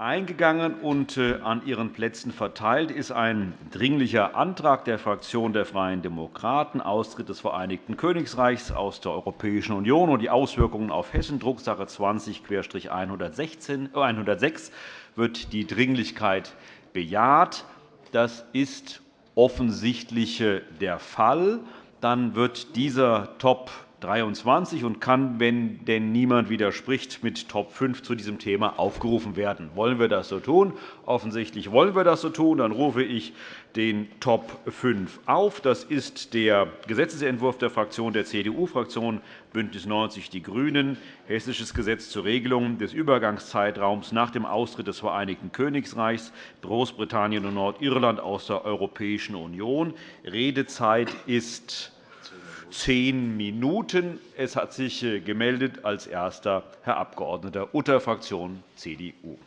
eingegangen und äh, an Ihren Plätzen verteilt ist ein Dringlicher Antrag der Fraktion der Freien Demokraten, Austritt des Vereinigten Königreichs aus der Europäischen Union und die Auswirkungen auf Hessen, Drucksache 20-106 wird die Dringlichkeit bejaht. Das ist offensichtlich äh, der Fall. Dann wird dieser Top 23 und kann, wenn denn niemand widerspricht, mit Top 5 zu diesem Thema aufgerufen werden. Wollen wir das so tun? Offensichtlich wollen wir das so tun. Dann rufe ich den Top 5 auf. Das ist der Gesetzentwurf der Fraktion der CDU-Fraktion BÜNDNIS 90 die GRÜNEN, Hessisches Gesetz zur Regelung des Übergangszeitraums nach dem Austritt des Vereinigten Königreichs, Großbritannien und Nordirland aus der Europäischen Union. Redezeit ist zehn Minuten. Es hat sich äh, gemeldet als Erster Herr Abg. Utter, Fraktion CDU.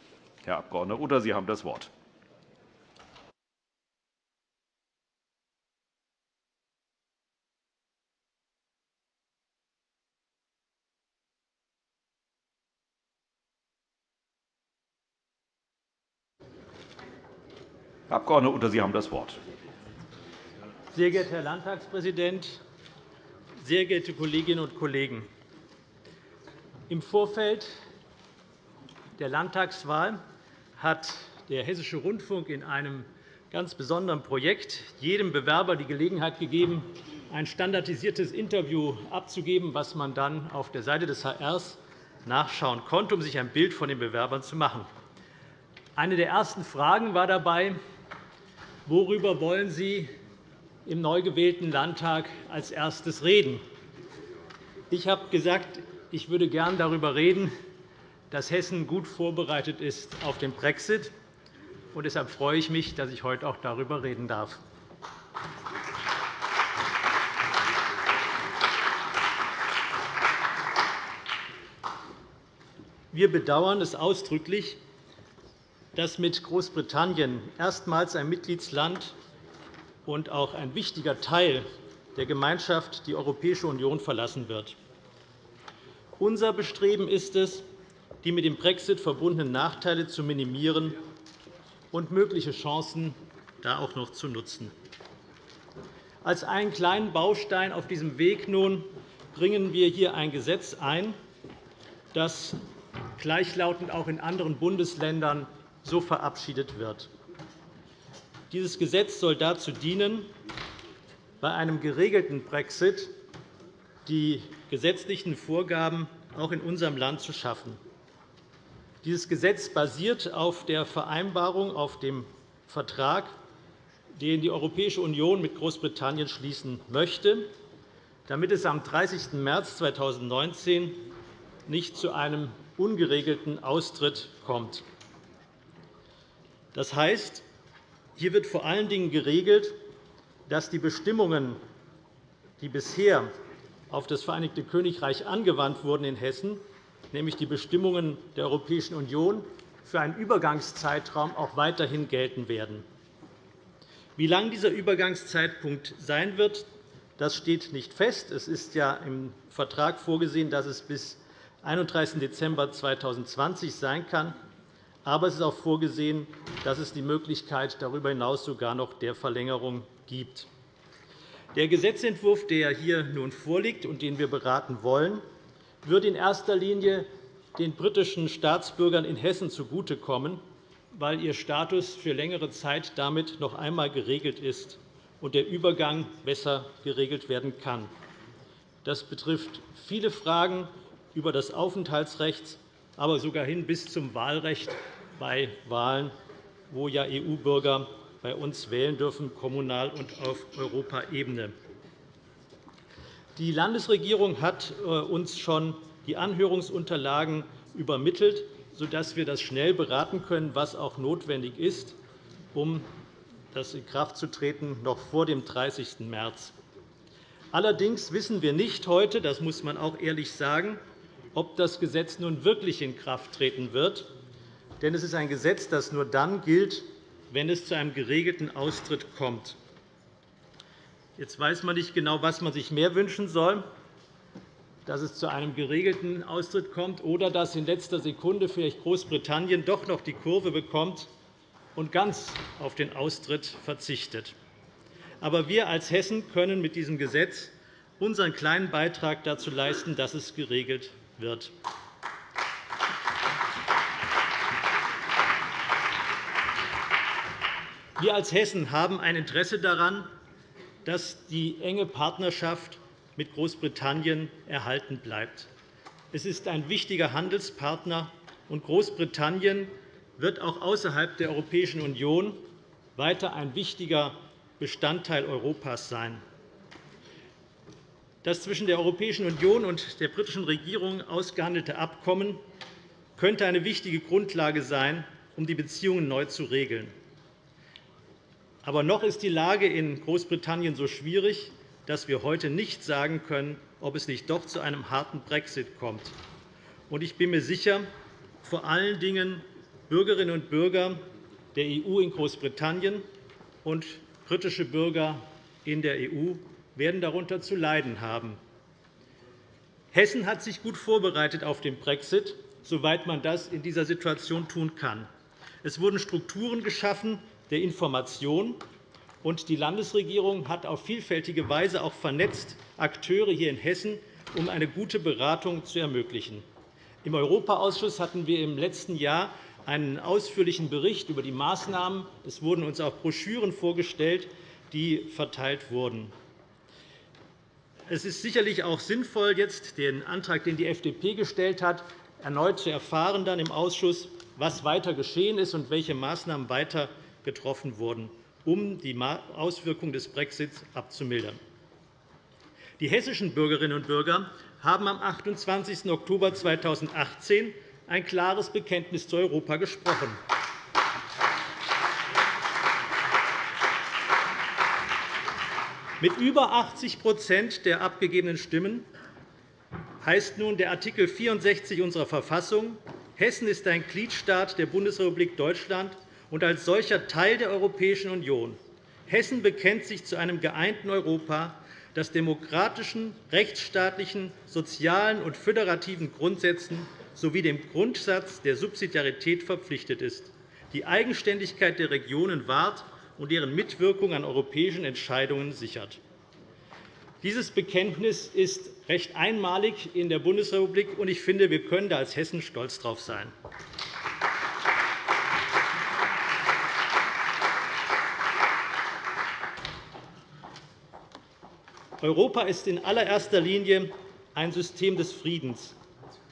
Herr Abg. Utter, Sie haben das Wort. Herr Abg. Utter, Sie haben das Wort. Sehr geehrter Herr Landtagspräsident, sehr geehrte Kolleginnen und Kollegen! Im Vorfeld der Landtagswahl hat der Hessische Rundfunk in einem ganz besonderen Projekt jedem Bewerber die Gelegenheit gegeben, ein standardisiertes Interview abzugeben, was man dann auf der Seite des HR nachschauen konnte, um sich ein Bild von den Bewerbern zu machen. Eine der ersten Fragen war dabei, worüber wollen Sie im neu gewählten Landtag als erstes reden. Ich habe gesagt, ich würde gern darüber reden, dass Hessen gut vorbereitet ist auf den Brexit. Und deshalb freue ich mich, dass ich heute auch darüber reden darf. Wir bedauern es ausdrücklich, dass mit Großbritannien erstmals ein Mitgliedsland und auch ein wichtiger Teil der Gemeinschaft die Europäische Union verlassen wird. Unser Bestreben ist es, die mit dem Brexit verbundenen Nachteile zu minimieren und mögliche Chancen da auch noch zu nutzen. Als einen kleinen Baustein auf diesem Weg nun bringen wir hier ein Gesetz ein, das gleichlautend auch in anderen Bundesländern so verabschiedet wird. Dieses Gesetz soll dazu dienen, bei einem geregelten Brexit die gesetzlichen Vorgaben auch in unserem Land zu schaffen. Dieses Gesetz basiert auf der Vereinbarung, auf dem Vertrag, den die Europäische Union mit Großbritannien schließen möchte, damit es am 30. März 2019 nicht zu einem ungeregelten Austritt kommt. Das heißt, hier wird vor allen Dingen geregelt, dass die Bestimmungen, die bisher auf das Vereinigte Königreich angewandt wurden in Hessen, nämlich die Bestimmungen der Europäischen Union, für einen Übergangszeitraum auch weiterhin gelten werden. Wie lang dieser Übergangszeitpunkt sein wird, das steht nicht fest. Es ist ja im Vertrag vorgesehen, dass es bis 31. Dezember 2020 sein kann. Aber es ist auch vorgesehen, dass es die Möglichkeit darüber hinaus sogar noch der Verlängerung gibt. Der Gesetzentwurf, der hier nun vorliegt und den wir beraten wollen, wird in erster Linie den britischen Staatsbürgern in Hessen zugutekommen, weil ihr Status für längere Zeit damit noch einmal geregelt ist und der Übergang besser geregelt werden kann. Das betrifft viele Fragen über das Aufenthaltsrecht, aber sogar hin bis zum Wahlrecht bei Wahlen, wo ja EU-Bürger bei uns wählen dürfen, kommunal und auf Europaebene. Die Landesregierung hat äh, uns schon die Anhörungsunterlagen übermittelt, sodass wir das schnell beraten können, was auch notwendig ist, um das in Kraft zu treten, noch vor dem 30. März. Allerdings wissen wir nicht heute, das muss man auch ehrlich sagen, ob das Gesetz nun wirklich in Kraft treten wird. Denn es ist ein Gesetz, das nur dann gilt, wenn es zu einem geregelten Austritt kommt. Jetzt weiß man nicht genau, was man sich mehr wünschen soll, dass es zu einem geregelten Austritt kommt oder dass in letzter Sekunde vielleicht Großbritannien doch noch die Kurve bekommt und ganz auf den Austritt verzichtet. Aber wir als Hessen können mit diesem Gesetz unseren kleinen Beitrag dazu leisten, dass es geregelt wird. Wir als Hessen haben ein Interesse daran, dass die enge Partnerschaft mit Großbritannien erhalten bleibt. Es ist ein wichtiger Handelspartner, und Großbritannien wird auch außerhalb der Europäischen Union weiter ein wichtiger Bestandteil Europas sein. Das zwischen der Europäischen Union und der britischen Regierung ausgehandelte Abkommen könnte eine wichtige Grundlage sein, um die Beziehungen neu zu regeln. Aber noch ist die Lage in Großbritannien so schwierig, dass wir heute nicht sagen können, ob es nicht doch zu einem harten Brexit kommt. Ich bin mir sicher, vor allen Dingen Bürgerinnen und Bürger der EU in Großbritannien und britische Bürger in der EU werden darunter zu leiden haben. Hessen hat sich gut vorbereitet auf den Brexit, soweit man das in dieser Situation tun kann. Es wurden Strukturen geschaffen der Information, und die Landesregierung hat auf vielfältige Weise auch vernetzt Akteure hier in Hessen, um eine gute Beratung zu ermöglichen. Im Europaausschuss hatten wir im letzten Jahr einen ausführlichen Bericht über die Maßnahmen. Es wurden uns auch Broschüren vorgestellt, die verteilt wurden. Es ist sicherlich auch sinnvoll, jetzt den Antrag, den die FDP gestellt hat, erneut zu erfahren dann im Ausschuss, was weiter geschehen ist und welche Maßnahmen weiter getroffen wurden, um die Auswirkungen des Brexits abzumildern. Die hessischen Bürgerinnen und Bürger haben am 28. Oktober 2018 ein klares Bekenntnis zu Europa gesprochen. Mit über 80% der abgegebenen Stimmen heißt nun der Art. 64 unserer Verfassung, Hessen ist ein Gliedstaat der Bundesrepublik Deutschland und als solcher Teil der Europäischen Union. Hessen bekennt sich zu einem geeinten Europa, das demokratischen, rechtsstaatlichen, sozialen und föderativen Grundsätzen sowie dem Grundsatz der Subsidiarität verpflichtet ist, die Eigenständigkeit der Regionen wahrt und deren Mitwirkung an europäischen Entscheidungen sichert. Dieses Bekenntnis ist recht einmalig in der Bundesrepublik, und ich finde, wir können da als Hessen stolz darauf sein. Europa ist in allererster Linie ein System des Friedens.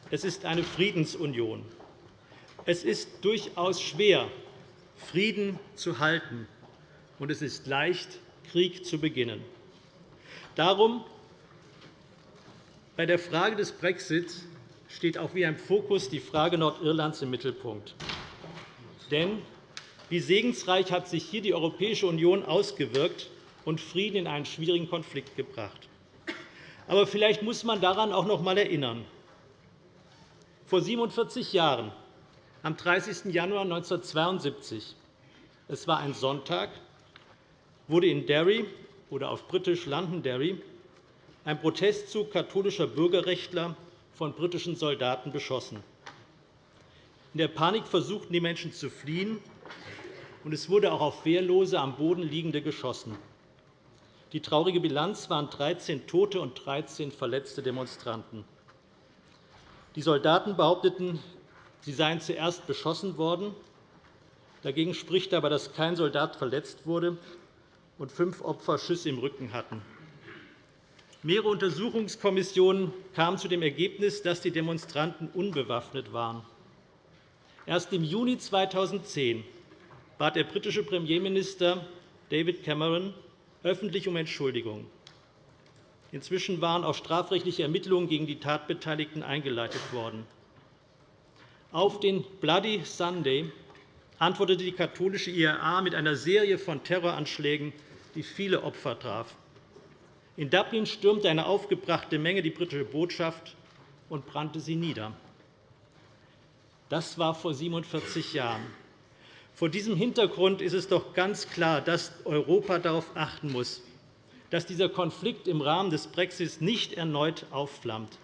Es ist eine Friedensunion. Es ist durchaus schwer, Frieden zu halten, und es ist leicht, Krieg zu beginnen. Darum bei der Frage des Brexits steht auch wie ein Fokus die Frage Nordirlands im Mittelpunkt. Denn wie segensreich hat sich hier die Europäische Union ausgewirkt und Frieden in einen schwierigen Konflikt gebracht. Aber vielleicht muss man daran auch noch einmal erinnern. Vor 47 Jahren, am 30. Januar 1972, es war ein Sonntag, wurde in Derry oder auf britisch Londonderry ein Protestzug katholischer Bürgerrechtler von britischen Soldaten beschossen. In der Panik versuchten die Menschen zu fliehen, und es wurde auch auf Wehrlose am Boden liegende geschossen. Die traurige Bilanz waren 13 tote und 13 verletzte Demonstranten. Die Soldaten behaupteten, sie seien zuerst beschossen worden. Dagegen spricht aber, dass kein Soldat verletzt wurde und fünf Opfer Schüsse im Rücken hatten. Mehrere Untersuchungskommissionen kamen zu dem Ergebnis, dass die Demonstranten unbewaffnet waren. Erst im Juni 2010 bat der britische Premierminister David Cameron öffentlich um Entschuldigung. Inzwischen waren auch strafrechtliche Ermittlungen gegen die Tatbeteiligten eingeleitet worden. Auf den Bloody Sunday antwortete die katholische IAA mit einer Serie von Terroranschlägen die viele Opfer traf. In Dublin stürmte eine aufgebrachte Menge die britische Botschaft und brannte sie nieder. Das war vor 47 Jahren. Vor diesem Hintergrund ist es doch ganz klar, dass Europa darauf achten muss, dass dieser Konflikt im Rahmen des Brexits nicht erneut aufflammt.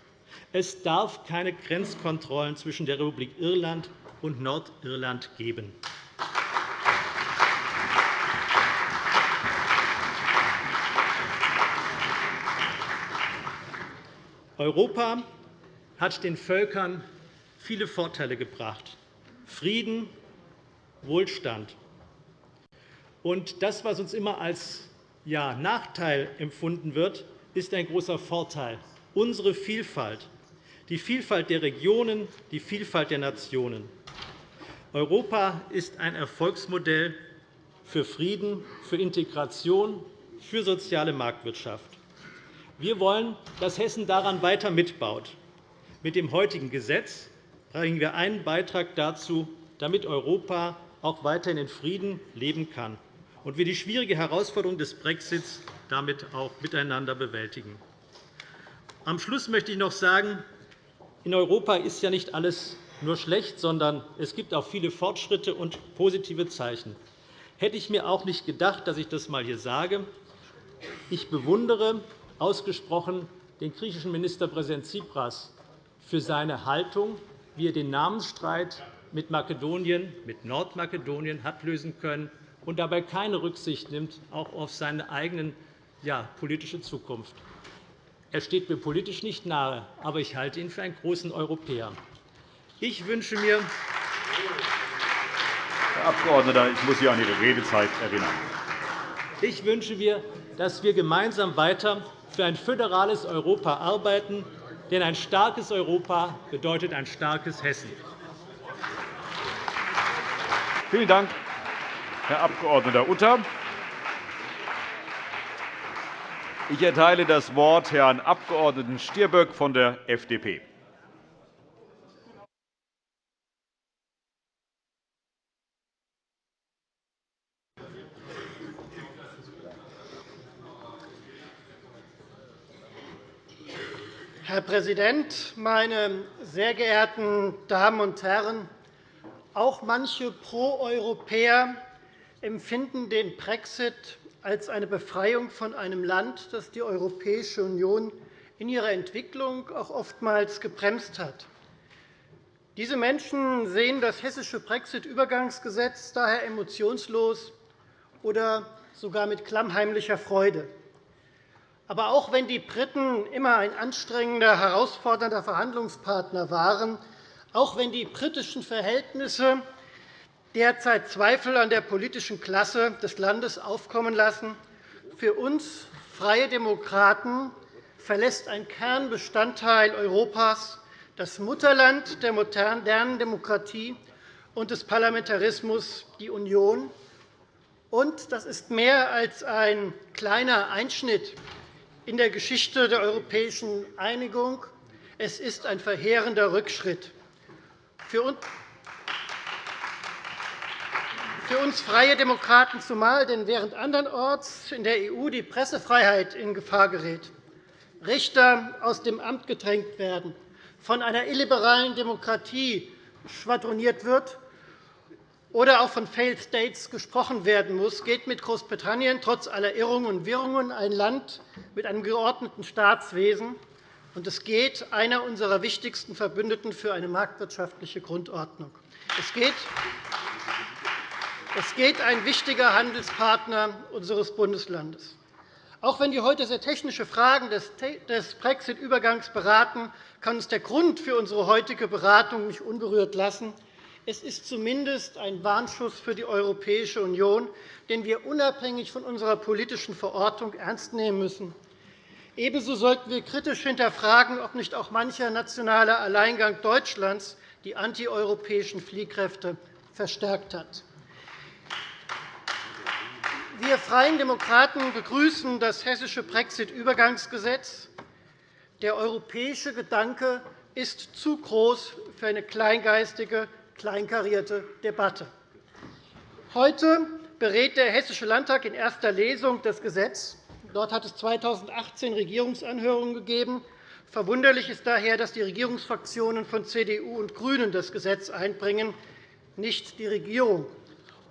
Es darf keine Grenzkontrollen zwischen der Republik Irland und Nordirland geben. Europa hat den Völkern viele Vorteile gebracht. Frieden, Wohlstand. Und das, was uns immer als ja, Nachteil empfunden wird, ist ein großer Vorteil. Unsere Vielfalt, die Vielfalt der Regionen, die Vielfalt der Nationen. Europa ist ein Erfolgsmodell für Frieden, für Integration, für soziale Marktwirtschaft. Wir wollen, dass Hessen daran weiter mitbaut. Mit dem heutigen Gesetz bringen wir einen Beitrag dazu, damit Europa auch weiterhin in Frieden leben kann und wir die schwierige Herausforderung des Brexits damit auch miteinander bewältigen. Am Schluss möchte ich noch sagen, in Europa ist ja nicht alles nur schlecht, sondern es gibt auch viele Fortschritte und positive Zeichen. Hätte ich mir auch nicht gedacht, dass ich das einmal hier sage. Ich bewundere ausgesprochen den griechischen Ministerpräsidenten Tsipras für seine Haltung, wie er den Namensstreit mit Makedonien, mit Nordmakedonien hat lösen können und dabei keine Rücksicht nimmt, auch auf seine eigene ja, politische Zukunft. Er steht mir politisch nicht nahe, aber ich halte ihn für einen großen Europäer. Ich wünsche mir, Herr Abgeordneter, ich muss Sie an Ihre Redezeit erinnern. Ich wünsche mir, dass wir gemeinsam weiter für ein föderales Europa arbeiten. Denn ein starkes Europa bedeutet ein starkes Hessen. Vielen Dank, Herr Abg. Utter. Ich erteile das Wort Herrn Abg. Stirböck von der FDP. Herr Präsident, meine sehr geehrten Damen und Herren! Auch manche Pro-Europäer empfinden den Brexit als eine Befreiung von einem Land, das die Europäische Union in ihrer Entwicklung auch oftmals gebremst hat. Diese Menschen sehen das hessische Brexit-Übergangsgesetz daher emotionslos oder sogar mit klammheimlicher Freude. Aber auch wenn die Briten immer ein anstrengender, herausfordernder Verhandlungspartner waren, auch wenn die britischen Verhältnisse derzeit Zweifel an der politischen Klasse des Landes aufkommen lassen, für uns Freie Demokraten verlässt ein Kernbestandteil Europas das Mutterland der modernen Demokratie und des Parlamentarismus, die Union. Und das ist mehr als ein kleiner Einschnitt in der Geschichte der europäischen Einigung. Es ist ein verheerender Rückschritt. Für uns Freie Demokraten zumal, denn während andernorts in der EU die Pressefreiheit in Gefahr gerät, Richter aus dem Amt gedrängt werden, von einer illiberalen Demokratie schwadroniert wird, oder auch von Failed States gesprochen werden muss, geht mit Großbritannien trotz aller Irrungen und Wirrungen ein Land mit einem geordneten Staatswesen. Und es geht einer unserer wichtigsten Verbündeten für eine marktwirtschaftliche Grundordnung. Es geht, es geht ein wichtiger Handelspartner unseres Bundeslandes. Auch wenn wir heute sehr technische Fragen des Brexit-Übergangs beraten, kann uns der Grund für unsere heutige Beratung nicht unberührt lassen. Es ist zumindest ein Warnschuss für die Europäische Union, den wir unabhängig von unserer politischen Verortung ernst nehmen müssen. Ebenso sollten wir kritisch hinterfragen, ob nicht auch mancher nationaler Alleingang Deutschlands die antieuropäischen Fliehkräfte verstärkt hat. Wir Freien Demokraten begrüßen das hessische Brexit-Übergangsgesetz. Der europäische Gedanke ist zu groß für eine kleingeistige kleinkarierte Debatte. Heute berät der Hessische Landtag in erster Lesung das Gesetz. Dort hat es 2018 Regierungsanhörungen gegeben. Verwunderlich ist daher, dass die Regierungsfraktionen von CDU und GRÜNEN das Gesetz einbringen, nicht die Regierung.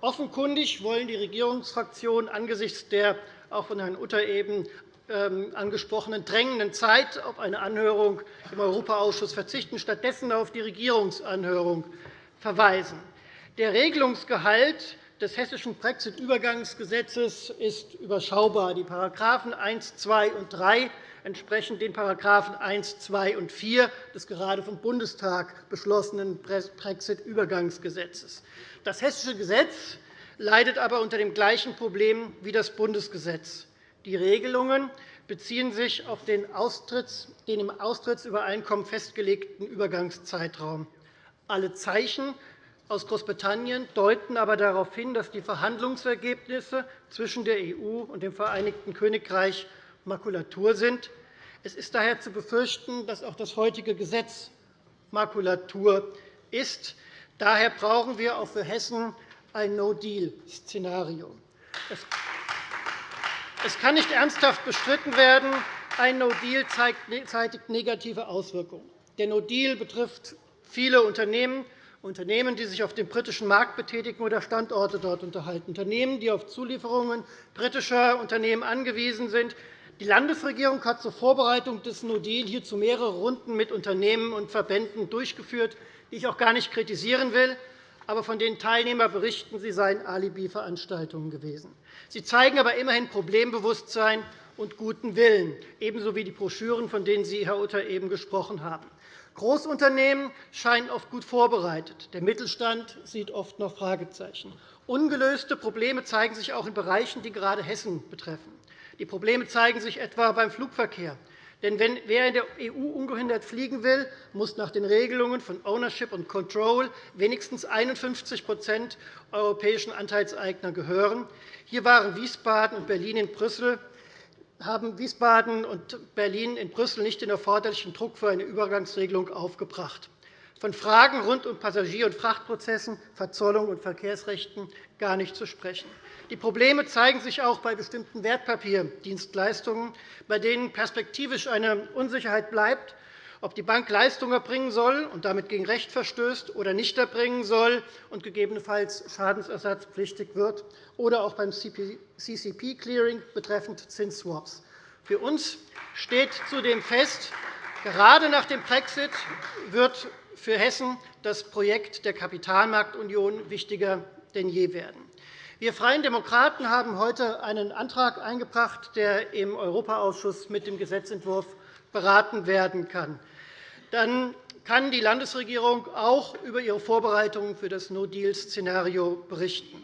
Offenkundig wollen die Regierungsfraktionen angesichts der auch von Herrn Utter eben ähm, angesprochenen drängenden Zeit auf eine Anhörung im Europaausschuss verzichten, stattdessen auf die Regierungsanhörung verweisen. Der Regelungsgehalt des hessischen Brexit-Übergangsgesetzes ist überschaubar. Die § 1, 2 und 3 entsprechen den § 1, 2 und 4 des gerade vom Bundestag beschlossenen Brexit-Übergangsgesetzes. Das hessische Gesetz leidet aber unter dem gleichen Problem wie das Bundesgesetz. Die Regelungen beziehen sich auf den, den im Austrittsübereinkommen festgelegten Übergangszeitraum. Alle Zeichen aus Großbritannien deuten aber darauf hin, dass die Verhandlungsergebnisse zwischen der EU und dem Vereinigten Königreich Makulatur sind. Es ist daher zu befürchten, dass auch das heutige Gesetz Makulatur ist. Daher brauchen wir auch für Hessen ein No-Deal-Szenario. Es kann nicht ernsthaft bestritten werden, ein No-Deal zeitigt negative Auswirkungen. Der No-Deal betrifft viele Unternehmen, Unternehmen, die sich auf dem britischen Markt betätigen oder Standorte dort unterhalten, Unternehmen, die auf Zulieferungen britischer Unternehmen angewiesen sind. Die Landesregierung hat zur Vorbereitung des No-Deal hierzu mehrere Runden mit Unternehmen und Verbänden durchgeführt, die ich auch gar nicht kritisieren will aber von den Teilnehmern berichten, sie seien Alibi-Veranstaltungen gewesen. Sie zeigen aber immerhin Problembewusstsein und guten Willen, ebenso wie die Broschüren, von denen Sie, Herr Utter, eben gesprochen haben. Großunternehmen scheinen oft gut vorbereitet. Der Mittelstand sieht oft noch Fragezeichen. Ungelöste Probleme zeigen sich auch in Bereichen, die gerade Hessen betreffen. Die Probleme zeigen sich etwa beim Flugverkehr. Denn wenn, wer in der EU ungehindert fliegen will, muss nach den Regelungen von Ownership und Control wenigstens 51% europäischen Anteilseignern gehören. Hier waren Wiesbaden und Berlin in Brüssel haben Wiesbaden und Berlin in Brüssel nicht den erforderlichen Druck für eine Übergangsregelung aufgebracht. Von Fragen rund um Passagier- und Frachtprozessen, Verzollung und Verkehrsrechten gar nicht zu sprechen. Die Probleme zeigen sich auch bei bestimmten Wertpapierdienstleistungen, bei denen perspektivisch eine Unsicherheit bleibt, ob die Bank Leistungen erbringen soll und damit gegen Recht verstößt oder nicht erbringen soll und gegebenenfalls schadensersatzpflichtig wird, oder auch beim CCP-Clearing betreffend Zinsswaps. Für uns steht zudem fest, gerade nach dem Brexit wird für Hessen das Projekt der Kapitalmarktunion wichtiger denn je werden. Wir Freien Demokraten haben heute einen Antrag eingebracht, der im Europaausschuss mit dem Gesetzentwurf beraten werden kann. Dann kann die Landesregierung auch über ihre Vorbereitungen für das No-Deal-Szenario berichten.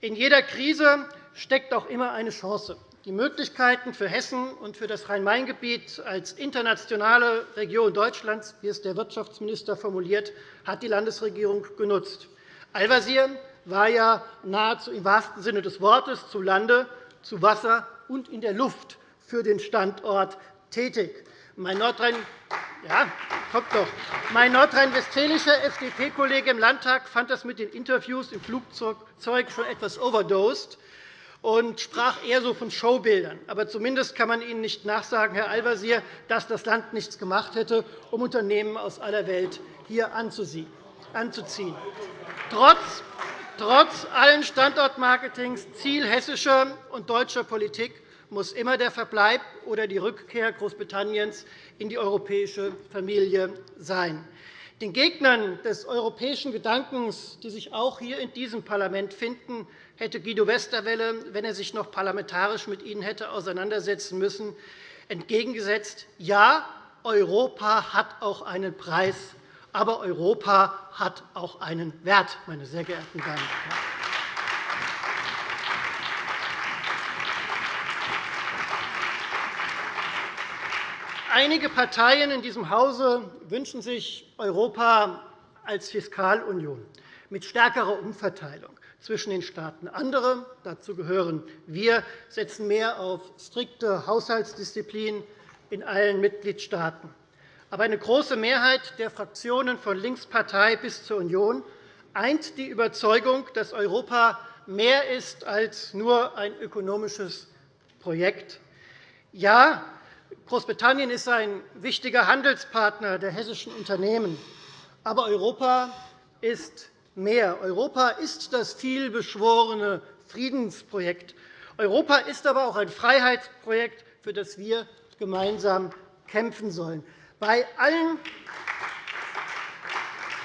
In jeder Krise steckt auch immer eine Chance. Die Möglichkeiten für Hessen und für das Rhein-Main-Gebiet als internationale Region Deutschlands, wie es der Wirtschaftsminister formuliert, hat die Landesregierung genutzt. Al-Wazir war ja nahezu im wahrsten Sinne des Wortes zu Lande, zu Wasser und in der Luft für den Standort tätig. Mein Nordrhein ja, kommt doch. Mein nordrhein-westfälischer FDP-Kollege im Landtag fand das mit den Interviews im Flugzeug schon etwas overdosed und sprach eher so von Showbildern. Aber zumindest kann man Ihnen nicht nachsagen, Herr Al-Wazir, dass das Land nichts gemacht hätte, um Unternehmen aus aller Welt hier anzuziehen. Trotz Trotz allen Standortmarketings Ziel hessischer und deutscher Politik muss immer der Verbleib oder die Rückkehr Großbritanniens in die europäische Familie sein. Den Gegnern des europäischen Gedankens, die sich auch hier in diesem Parlament finden, hätte Guido Westerwelle, wenn er sich noch parlamentarisch mit ihnen hätte auseinandersetzen müssen, entgegengesetzt, ja, Europa hat auch einen Preis, aber Europa hat auch einen Wert, meine sehr geehrten Damen und Herren. Einige Parteien in diesem Hause wünschen sich Europa als Fiskalunion mit stärkerer Umverteilung zwischen den Staaten. Andere, dazu gehören wir, setzen mehr auf strikte Haushaltsdisziplin in allen Mitgliedstaaten. Aber eine große Mehrheit der Fraktionen von Linkspartei bis zur Union eint die Überzeugung, dass Europa mehr ist als nur ein ökonomisches Projekt. Ja, Großbritannien ist ein wichtiger Handelspartner der hessischen Unternehmen. Aber Europa ist mehr. Europa ist das vielbeschworene Friedensprojekt. Europa ist aber auch ein Freiheitsprojekt für das wir gemeinsam kämpfen sollen. Bei allen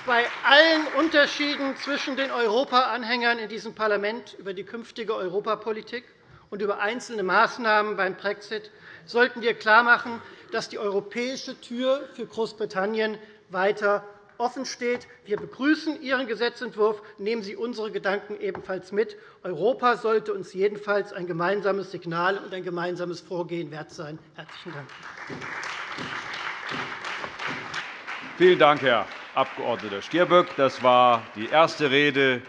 bei allen Unterschieden zwischen den Europa-Anhängern in diesem Parlament über die künftige Europapolitik und über einzelne Maßnahmen beim Brexit sollten wir klarmachen, dass die europäische Tür für Großbritannien weiter offen steht. Wir begrüßen Ihren Gesetzentwurf. Nehmen Sie unsere Gedanken ebenfalls mit. Europa sollte uns jedenfalls ein gemeinsames Signal und ein gemeinsames Vorgehen wert sein. – Herzlichen Dank. Vielen Dank, Herr Abg. Stirböck. Das war die erste Rede,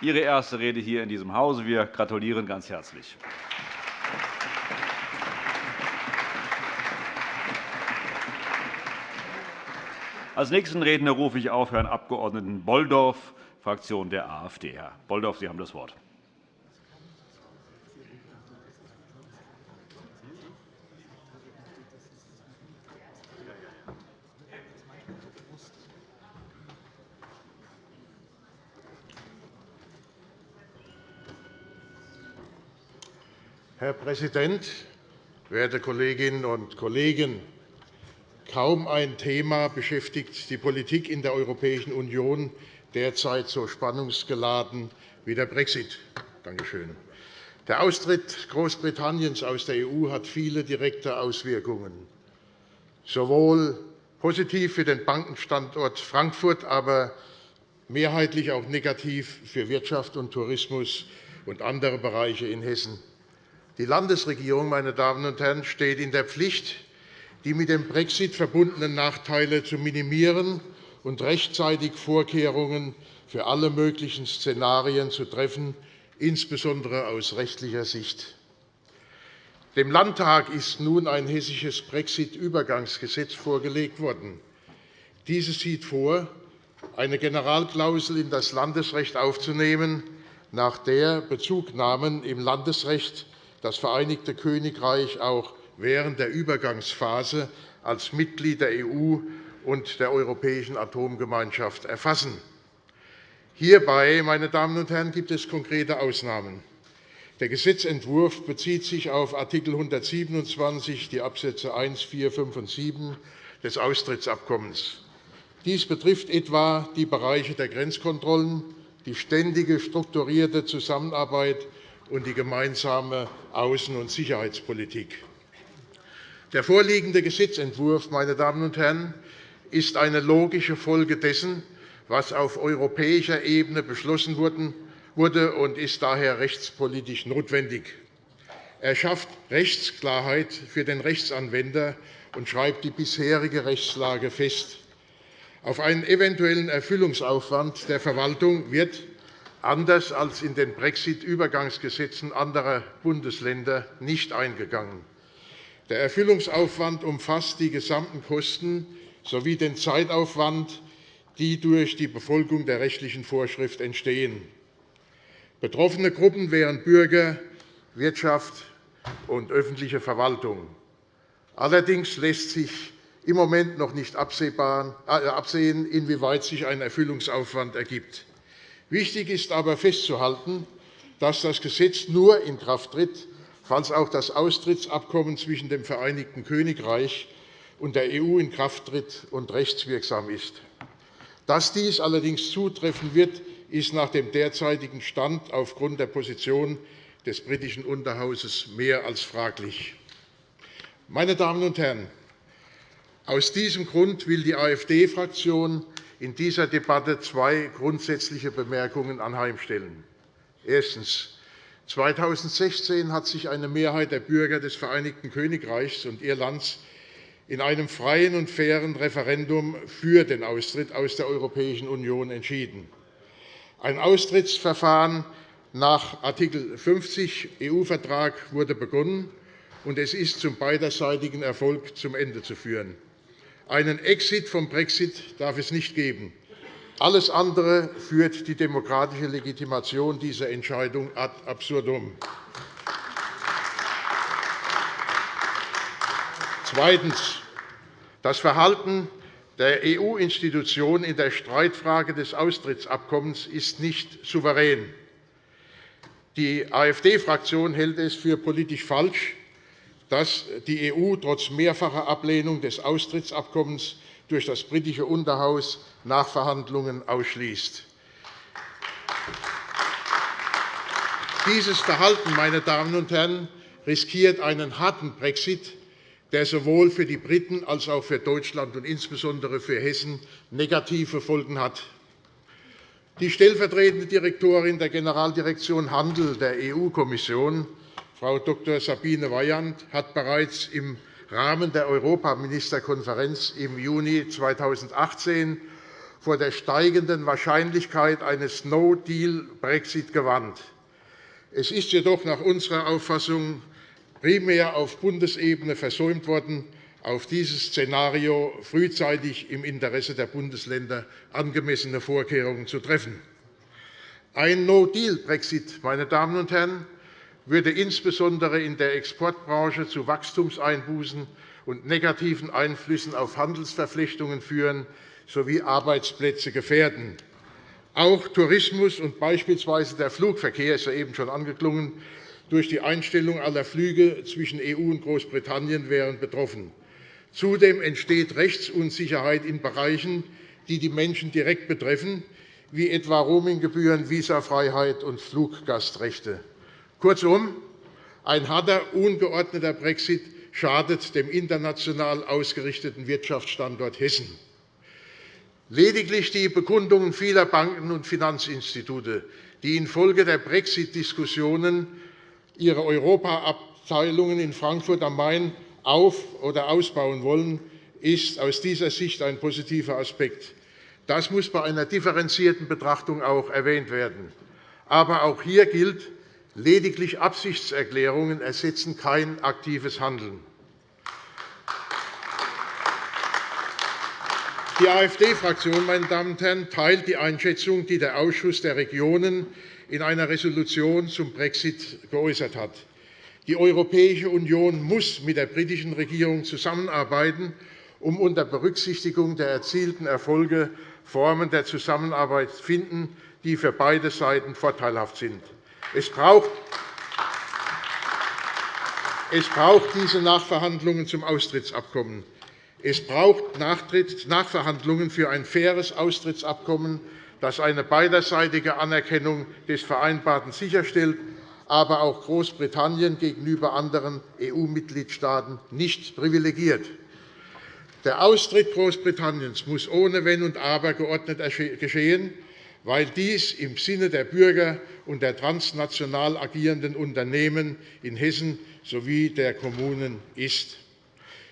Ihre erste Rede hier in diesem Hause. Wir gratulieren ganz herzlich. Als nächsten Redner rufe ich auf Herrn Abg. Bolldorf, Fraktion der AfD. Herr Bolldorf, Sie haben das Wort. Herr Präsident, werte Kolleginnen und Kollegen! Kaum ein Thema beschäftigt die Politik in der Europäischen Union derzeit so spannungsgeladen wie der Brexit. Dankeschön. Der Austritt Großbritanniens aus der EU hat viele direkte Auswirkungen, sowohl positiv für den Bankenstandort Frankfurt, aber mehrheitlich auch negativ für Wirtschaft und Tourismus und andere Bereiche in Hessen. Die Landesregierung meine Damen und Herren, steht in der Pflicht, die mit dem Brexit verbundenen Nachteile zu minimieren und rechtzeitig Vorkehrungen für alle möglichen Szenarien zu treffen, insbesondere aus rechtlicher Sicht. Dem Landtag ist nun ein hessisches Brexit-Übergangsgesetz vorgelegt worden. Dieses sieht vor, eine Generalklausel in das Landesrecht aufzunehmen, nach der Bezugnahmen im Landesrecht das Vereinigte Königreich auch während der Übergangsphase als Mitglied der EU und der Europäischen Atomgemeinschaft erfassen. Hierbei meine Damen und Herren, gibt es konkrete Ausnahmen. Der Gesetzentwurf bezieht sich auf Art. 127, die Absätze 1, 4, 5 und 7 des Austrittsabkommens. Dies betrifft etwa die Bereiche der Grenzkontrollen, die ständige strukturierte Zusammenarbeit und die gemeinsame Außen- und Sicherheitspolitik. Der vorliegende Gesetzentwurf meine Damen und Herren, ist eine logische Folge dessen, was auf europäischer Ebene beschlossen wurde und ist daher rechtspolitisch notwendig. Er schafft Rechtsklarheit für den Rechtsanwender und schreibt die bisherige Rechtslage fest. Auf einen eventuellen Erfüllungsaufwand der Verwaltung wird anders als in den Brexit-Übergangsgesetzen anderer Bundesländer nicht eingegangen. Der Erfüllungsaufwand umfasst die gesamten Kosten sowie den Zeitaufwand, die durch die Befolgung der rechtlichen Vorschrift entstehen. Betroffene Gruppen wären Bürger, Wirtschaft und öffentliche Verwaltung. Allerdings lässt sich im Moment noch nicht äh, absehen, inwieweit sich ein Erfüllungsaufwand ergibt. Wichtig ist aber festzuhalten, dass das Gesetz nur in Kraft tritt, falls auch das Austrittsabkommen zwischen dem Vereinigten Königreich und der EU in Kraft tritt und rechtswirksam ist. Dass dies allerdings zutreffen wird, ist nach dem derzeitigen Stand aufgrund der Position des britischen Unterhauses mehr als fraglich. Meine Damen und Herren, aus diesem Grund will die AfD-Fraktion in dieser Debatte zwei grundsätzliche Bemerkungen anheimstellen. Erstens. 2016 hat sich eine Mehrheit der Bürger des Vereinigten Königreichs und Irlands in einem freien und fairen Referendum für den Austritt aus der Europäischen Union entschieden. Ein Austrittsverfahren nach Art. 50 EU-Vertrag wurde begonnen, und es ist zum beiderseitigen Erfolg zum Ende zu führen. Einen Exit vom Brexit darf es nicht geben. Alles andere führt die demokratische Legitimation dieser Entscheidung ad absurdum. Zweitens. Das Verhalten der EU-Institutionen in der Streitfrage des Austrittsabkommens ist nicht souverän. Die AfD-Fraktion hält es für politisch falsch, dass die EU trotz mehrfacher Ablehnung des Austrittsabkommens durch das britische Unterhaus Nachverhandlungen ausschließt. Dieses Verhalten, meine Damen und Herren, riskiert einen harten Brexit, der sowohl für die Briten als auch für Deutschland und insbesondere für Hessen negative Folgen hat. Die stellvertretende Direktorin der Generaldirektion Handel der EU-Kommission, Frau Dr. Sabine Weyand, hat bereits im Rahmen der Europaministerkonferenz im Juni 2018 vor der steigenden Wahrscheinlichkeit eines No-Deal-Brexit gewarnt. Es ist jedoch nach unserer Auffassung primär auf Bundesebene versäumt worden, auf dieses Szenario frühzeitig im Interesse der Bundesländer angemessene Vorkehrungen zu treffen. Ein No-Deal-Brexit meine Damen und Herren, würde insbesondere in der Exportbranche zu Wachstumseinbußen und negativen Einflüssen auf Handelsverflechtungen führen sowie Arbeitsplätze gefährden. Auch Tourismus und beispielsweise der Flugverkehr ist eben schon angeklungen, durch die Einstellung aller Flüge zwischen EU und Großbritannien wären betroffen. Zudem entsteht Rechtsunsicherheit in Bereichen, die die Menschen direkt betreffen, wie etwa Roaminggebühren, Visafreiheit und Fluggastrechte. Kurzum, ein harter, ungeordneter Brexit schadet dem international ausgerichteten Wirtschaftsstandort Hessen. Lediglich die Bekundungen vieler Banken und Finanzinstitute, die infolge der Brexit-Diskussionen ihre Europaabteilungen in Frankfurt am Main auf- oder ausbauen wollen, ist aus dieser Sicht ein positiver Aspekt. Das muss bei einer differenzierten Betrachtung auch erwähnt werden. Aber auch hier gilt, lediglich Absichtserklärungen ersetzen kein aktives Handeln. Die AfD-Fraktion meine Damen und Herren, teilt die Einschätzung, die der Ausschuss der Regionen in einer Resolution zum Brexit geäußert hat. Die Europäische Union muss mit der britischen Regierung zusammenarbeiten, um unter Berücksichtigung der erzielten Erfolge Formen der Zusammenarbeit zu finden, die für beide Seiten vorteilhaft sind. Es braucht es braucht diese Nachverhandlungen zum Austrittsabkommen. Es braucht Nachverhandlungen für ein faires Austrittsabkommen, das eine beiderseitige Anerkennung des Vereinbarten sicherstellt, aber auch Großbritannien gegenüber anderen EU-Mitgliedstaaten nicht privilegiert. Der Austritt Großbritanniens muss ohne Wenn und Aber geordnet geschehen, weil dies im Sinne der Bürger und der transnational agierenden Unternehmen in Hessen sowie der Kommunen ist.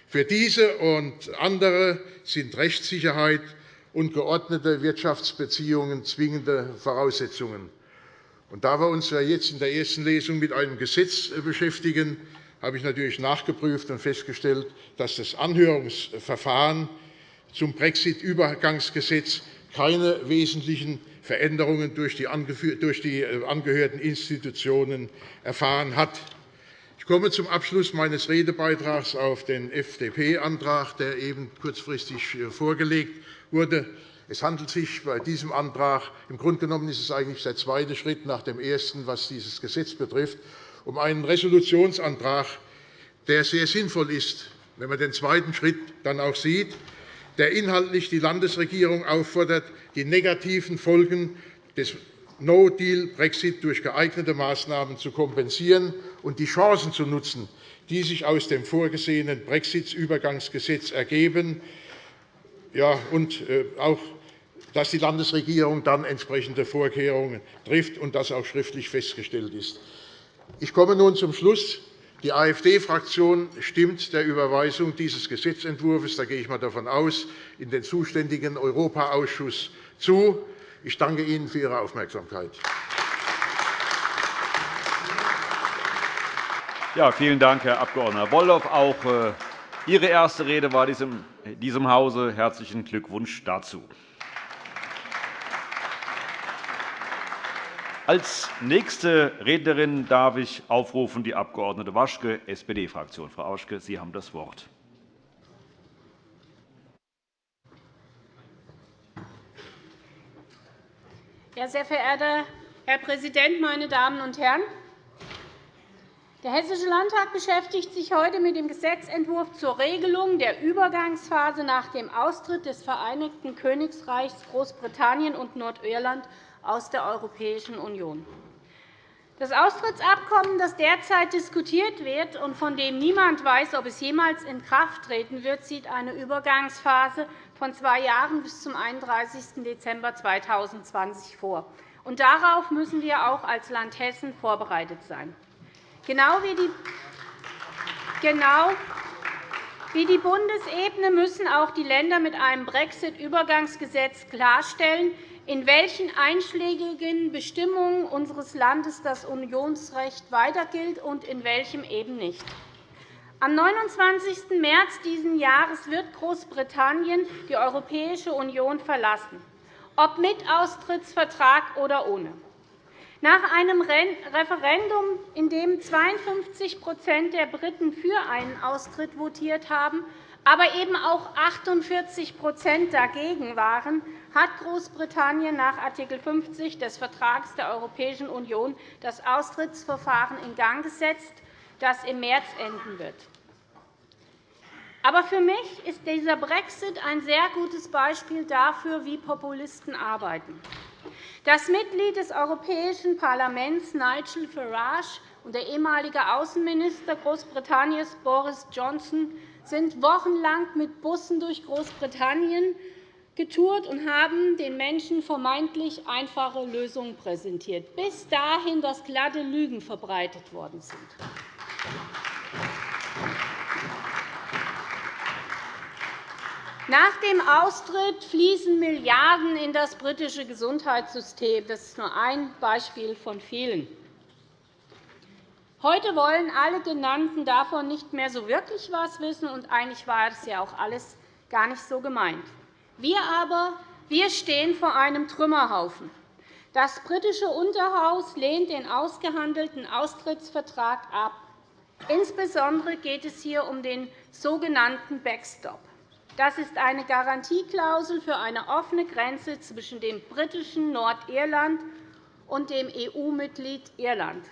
Für diese und andere sind Rechtssicherheit und geordnete Wirtschaftsbeziehungen zwingende Voraussetzungen. Und da wir uns jetzt in der ersten Lesung mit einem Gesetz beschäftigen, habe ich natürlich nachgeprüft und festgestellt, dass das Anhörungsverfahren zum Brexit-Übergangsgesetz keine wesentlichen Veränderungen durch die angehörten Institutionen erfahren hat. Ich komme zum Abschluss meines Redebeitrags auf den FDP-Antrag, der eben kurzfristig äh, vorgelegt wurde. Es handelt sich bei diesem Antrag – im Grunde genommen ist es eigentlich der zweite Schritt nach dem ersten, was dieses Gesetz betrifft – um einen Resolutionsantrag, der sehr sinnvoll ist, wenn man den zweiten Schritt dann auch sieht, der inhaltlich die Landesregierung auffordert, die negativen Folgen des No-Deal-Brexit durch geeignete Maßnahmen zu kompensieren und die Chancen zu nutzen, die sich aus dem vorgesehenen Brexit-Übergangsgesetz ergeben, ja, und äh, auch dass die Landesregierung dann entsprechende Vorkehrungen trifft und das auch schriftlich festgestellt ist. Ich komme nun zum Schluss. Die AfD-Fraktion stimmt der Überweisung dieses Gesetzentwurfs, da gehe ich mal davon aus, in den zuständigen Europaausschuss zu. Ich danke Ihnen für Ihre Aufmerksamkeit. Ja, vielen Dank, Herr Abg. Wollhoff. Auch äh, Ihre erste Rede war diesem Hause. Herzlichen Glückwunsch dazu. Als nächste Rednerin darf ich aufrufen die Abg. Waschke, SPD-Fraktion. Frau Waschke, Sie haben das Wort. Ja, sehr verehrter Herr Präsident, meine Damen und Herren! Der Hessische Landtag beschäftigt sich heute mit dem Gesetzentwurf zur Regelung der Übergangsphase nach dem Austritt des Vereinigten Königreichs Großbritannien und Nordirland aus der Europäischen Union. Das Austrittsabkommen, das derzeit diskutiert wird und von dem niemand weiß, ob es jemals in Kraft treten wird, sieht eine Übergangsphase von zwei Jahren bis zum 31. Dezember 2020 vor. Und darauf müssen wir auch als Land Hessen vorbereitet sein. Genau wie die, genau wie die Bundesebene müssen auch die Länder mit einem Brexit-Übergangsgesetz klarstellen, in welchen einschlägigen Bestimmungen unseres Landes das Unionsrecht weiter gilt und in welchem eben nicht. Am 29. März dieses Jahres wird Großbritannien die Europäische Union verlassen, ob mit Austrittsvertrag oder ohne. Nach einem Referendum, in dem 52% der Briten für einen Austritt votiert haben, aber eben auch 48% dagegen waren, hat Großbritannien nach Art. 50 des Vertrags der Europäischen Union das Austrittsverfahren in Gang gesetzt, das im März enden wird. Aber für mich ist dieser Brexit ein sehr gutes Beispiel dafür, wie Populisten arbeiten. Das Mitglied des Europäischen Parlaments Nigel Farage und der ehemalige Außenminister Großbritanniens Boris Johnson sind wochenlang mit Bussen durch Großbritannien getourt und haben den Menschen vermeintlich einfache Lösungen präsentiert, bis dahin, dass glatte Lügen verbreitet worden sind. Nach dem Austritt fließen Milliarden in das britische Gesundheitssystem. Das ist nur ein Beispiel von vielen. Heute wollen alle Genannten davon nicht mehr so wirklich etwas wissen, und eigentlich war das ja auch alles gar nicht so gemeint. Wir aber wir stehen vor einem Trümmerhaufen. Das britische Unterhaus lehnt den ausgehandelten Austrittsvertrag ab. Insbesondere geht es hier um den sogenannten Backstop. Das ist eine Garantieklausel für eine offene Grenze zwischen dem britischen Nordirland und dem EU-Mitglied Irland.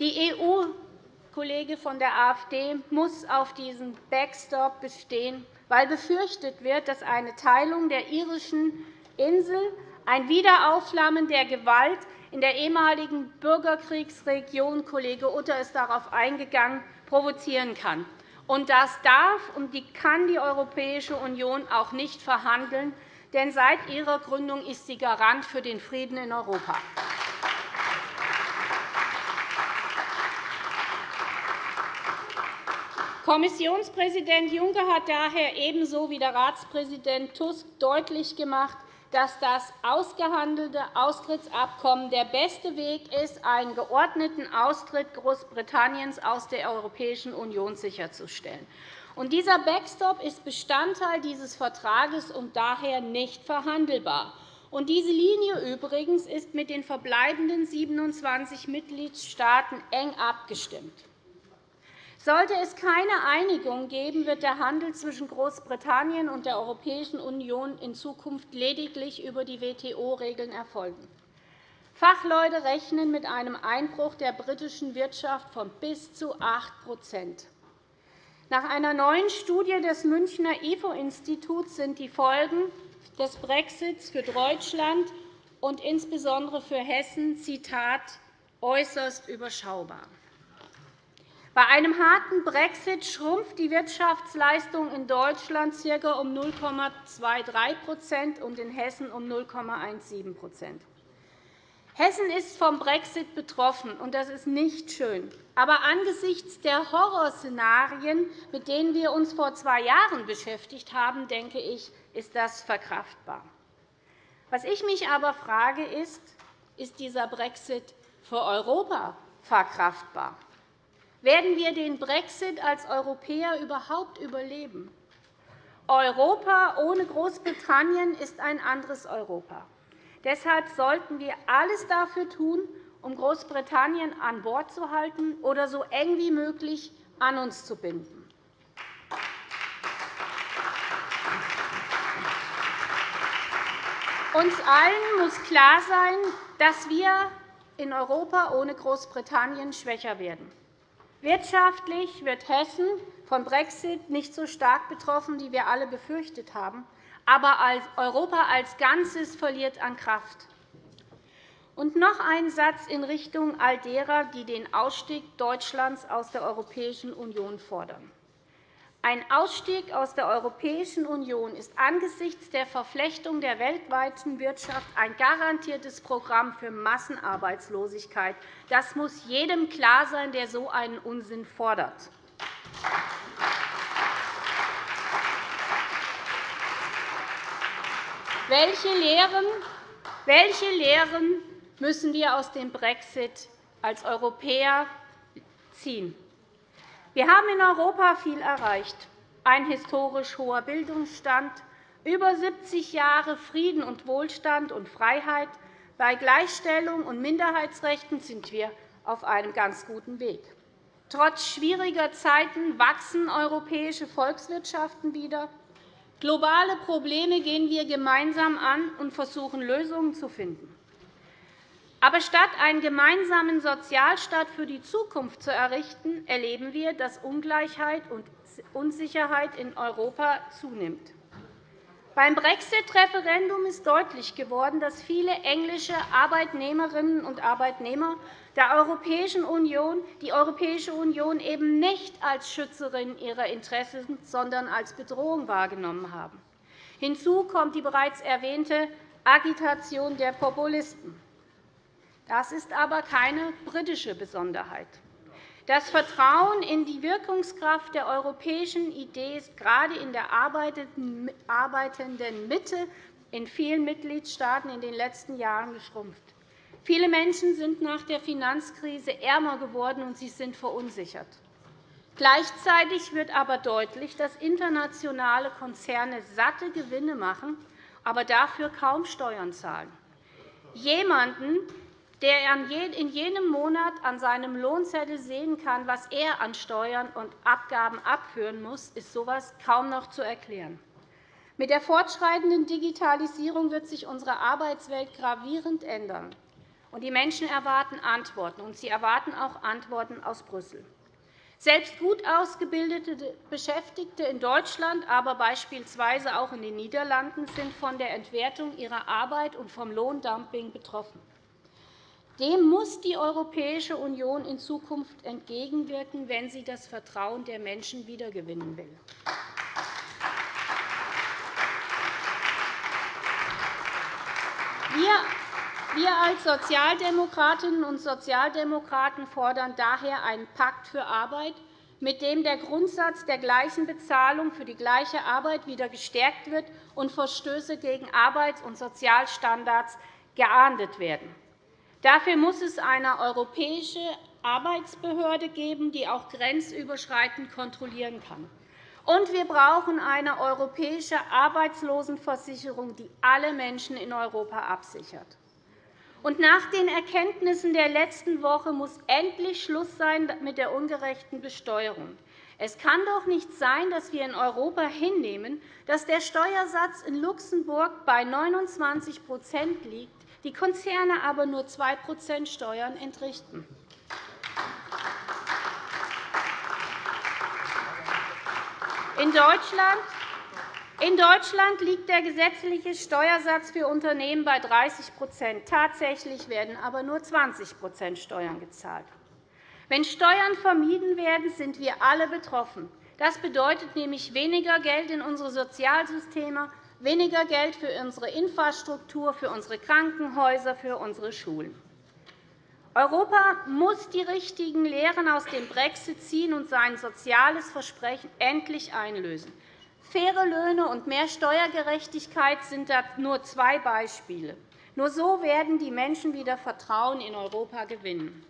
Die EU-Kollege von der AfD muss auf diesen Backstop bestehen, weil befürchtet wird, dass eine Teilung der irischen Insel ein Wiederaufflammen der Gewalt in der ehemaligen Bürgerkriegsregion – Kollege Utter ist darauf eingegangen – provozieren kann. Und das darf und kann die Europäische Union auch nicht verhandeln, denn seit ihrer Gründung ist sie Garant für den Frieden in Europa. Kommissionspräsident Juncker hat daher ebenso wie der Ratspräsident Tusk deutlich gemacht, dass das ausgehandelte Austrittsabkommen der beste Weg ist, einen geordneten Austritt Großbritanniens aus der Europäischen Union sicherzustellen. dieser Backstop ist Bestandteil dieses Vertrages und daher nicht verhandelbar. diese Linie übrigens ist mit den verbleibenden 27 Mitgliedstaaten eng abgestimmt. Sollte es keine Einigung geben, wird der Handel zwischen Großbritannien und der Europäischen Union in Zukunft lediglich über die WTO-Regeln erfolgen. Fachleute rechnen mit einem Einbruch der britischen Wirtschaft von bis zu 8% Nach einer neuen Studie des Münchner IFO-Instituts sind die Folgen des Brexits für Deutschland und insbesondere für Hessen Zitat, äußerst überschaubar. Bei einem harten Brexit schrumpft die Wirtschaftsleistung in Deutschland ca. um 0,23% und in Hessen um 0,17% Hessen ist vom Brexit betroffen, und das ist nicht schön. Aber angesichts der Horrorszenarien, mit denen wir uns vor zwei Jahren beschäftigt haben, denke ich, ist das verkraftbar. Was ich mich aber frage, ist, ist dieser Brexit für Europa verkraftbar? Werden wir den Brexit als Europäer überhaupt überleben? Europa ohne Großbritannien ist ein anderes Europa. Deshalb sollten wir alles dafür tun, um Großbritannien an Bord zu halten oder so eng wie möglich an uns zu binden. Uns allen muss klar sein, dass wir in Europa ohne Großbritannien schwächer werden. Wirtschaftlich wird Hessen vom Brexit nicht so stark betroffen, wie wir alle befürchtet haben, aber Europa als Ganzes verliert an Kraft. Und noch ein Satz in Richtung all derer, die den Ausstieg Deutschlands aus der Europäischen Union fordern. Ein Ausstieg aus der Europäischen Union ist angesichts der Verflechtung der weltweiten Wirtschaft ein garantiertes Programm für Massenarbeitslosigkeit. Das muss jedem klar sein, der so einen Unsinn fordert. Welche Lehren, welche Lehren müssen wir aus dem Brexit als Europäer ziehen? Wir haben in Europa viel erreicht. Ein historisch hoher Bildungsstand, über 70 Jahre Frieden und Wohlstand und Freiheit. Bei Gleichstellung und Minderheitsrechten sind wir auf einem ganz guten Weg. Trotz schwieriger Zeiten wachsen europäische Volkswirtschaften wieder. Globale Probleme gehen wir gemeinsam an und versuchen, Lösungen zu finden. Aber statt einen gemeinsamen Sozialstaat für die Zukunft zu errichten, erleben wir, dass Ungleichheit und Unsicherheit in Europa zunimmt. Beim Brexit-Referendum ist deutlich geworden, dass viele englische Arbeitnehmerinnen und Arbeitnehmer der Europäischen Union die Europäische Union eben nicht als Schützerin ihrer Interessen, sondern als Bedrohung wahrgenommen haben. Hinzu kommt die bereits erwähnte Agitation der Populisten. Das ist aber keine britische Besonderheit. Das Vertrauen in die Wirkungskraft der europäischen Idee ist gerade in der arbeitenden Mitte in vielen Mitgliedstaaten in den letzten Jahren geschrumpft. Viele Menschen sind nach der Finanzkrise ärmer geworden, und sie sind verunsichert. Gleichzeitig wird aber deutlich, dass internationale Konzerne satte Gewinne machen, aber dafür kaum Steuern zahlen. Jemanden, der in jenem Monat an seinem Lohnzettel sehen kann, was er an Steuern und Abgaben abführen muss, ist so etwas kaum noch zu erklären. Mit der fortschreitenden Digitalisierung wird sich unsere Arbeitswelt gravierend ändern. Die Menschen erwarten Antworten, und sie erwarten auch Antworten aus Brüssel. Selbst gut ausgebildete Beschäftigte in Deutschland, aber beispielsweise auch in den Niederlanden sind von der Entwertung ihrer Arbeit und vom Lohndumping betroffen. Dem muss die Europäische Union in Zukunft entgegenwirken, wenn sie das Vertrauen der Menschen wiedergewinnen will. Wir als Sozialdemokratinnen und Sozialdemokraten fordern daher einen Pakt für Arbeit, mit dem der Grundsatz der gleichen Bezahlung für die gleiche Arbeit wieder gestärkt wird und Verstöße gegen Arbeits- und Sozialstandards geahndet werden. Dafür muss es eine europäische Arbeitsbehörde geben, die auch grenzüberschreitend kontrollieren kann. Und wir brauchen eine europäische Arbeitslosenversicherung, die alle Menschen in Europa absichert. Und nach den Erkenntnissen der letzten Woche muss endlich Schluss sein mit der ungerechten Besteuerung. Es kann doch nicht sein, dass wir in Europa hinnehmen, dass der Steuersatz in Luxemburg bei 29% liegt die Konzerne aber nur 2% Steuern entrichten. In Deutschland in Deutschland liegt der gesetzliche Steuersatz für Unternehmen bei 30% Tatsächlich werden aber nur 20% Steuern gezahlt. Wenn Steuern vermieden werden, sind wir alle betroffen. Das bedeutet nämlich weniger Geld in unsere Sozialsysteme, weniger Geld für unsere Infrastruktur, für unsere Krankenhäuser, für unsere Schulen. Europa muss die richtigen Lehren aus dem Brexit ziehen und sein soziales Versprechen endlich einlösen. Faire Löhne und mehr Steuergerechtigkeit sind da nur zwei Beispiele. Nur so werden die Menschen wieder Vertrauen in Europa gewinnen.